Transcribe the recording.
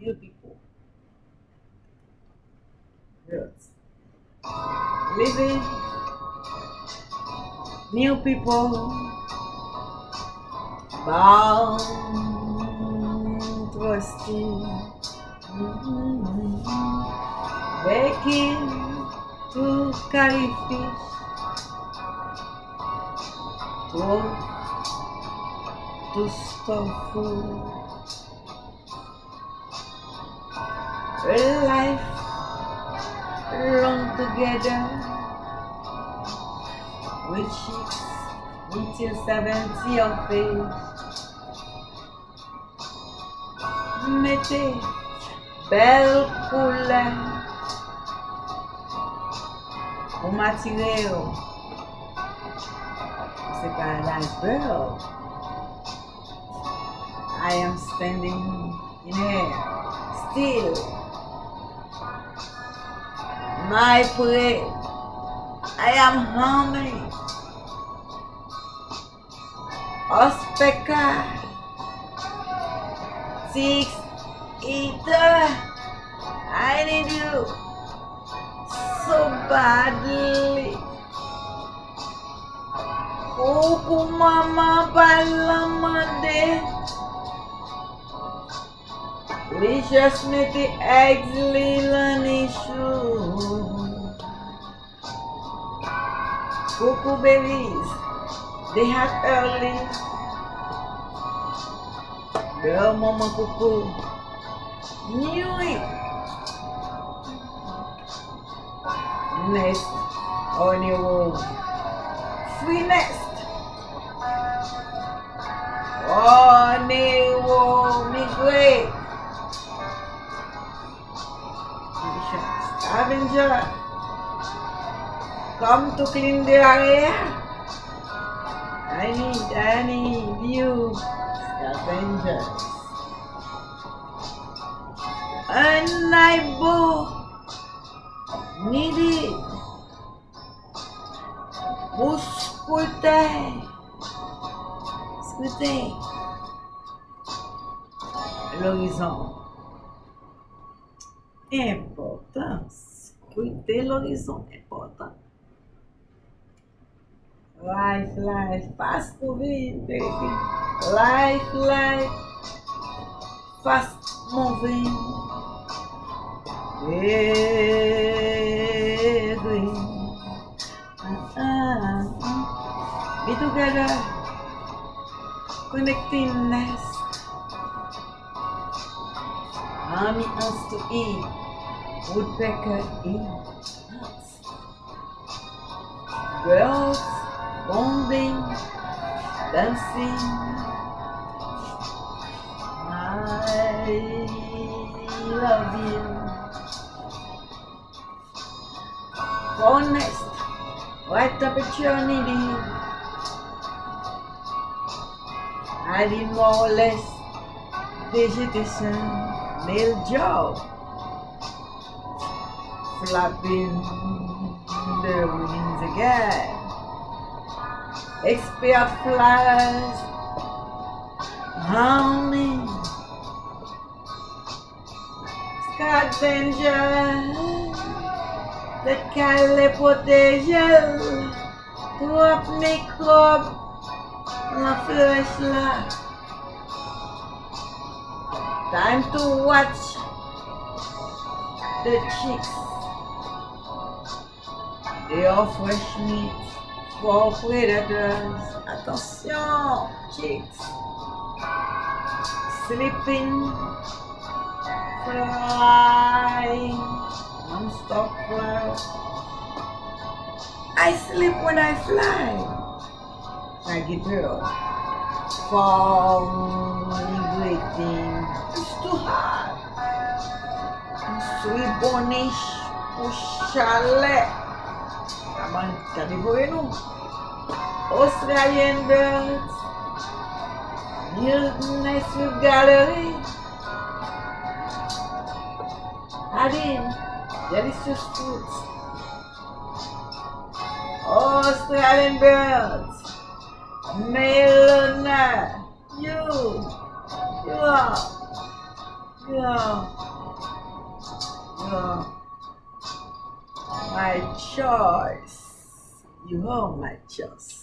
New people. Birds. Living. New people. Bound. Trusting. Mm-hmm. Waking to carry fish. To, to store food. life long together with chicks until 70 of age. Mettez bel koule ou matire yo. Se pa girl, I am standing in air, still my place. I am hungry. Ospeca. Six eater. I need you so badly. Pouco mama balama de. Leisure Smithy eggs, Leland and Cuckoo babies, they have early. Girl, mama cuckoo, knew it. Nest on your wall. Free nest. Oh, ne wo, me great. Scavenger. Come to clean the area. I need, I need you, scavengers. And I needed. Vous scrutez. Scrutez. L'horizon. Importance. Scrutez l'horizon. Important. Life, life, fast moving, baby. Life, life, fast moving. Baby. Uh-uh. Be together. Connectingness. Mommy us to eat. Woodpecker eat. Girls bonding, dancing. I love you. Honest, right up at your knee. I did more or less vegetation, male job, flapping the wings again. Expert flies humming. Scavenger that can potential to up make up la flashlight. Time to watch the chicks. They are fresh meat for predators. Attention, chicks. Sleeping, flying, non-stop. I sleep when I fly. I get girl. Falling, waiting. It's too hard. Sweet bonish, chalet. Aman, tadi ko yun Australian birds. Nice with gallery. Adin, delicious fruits. Australian birds. Melona, you, you are. My choice. You are my choice.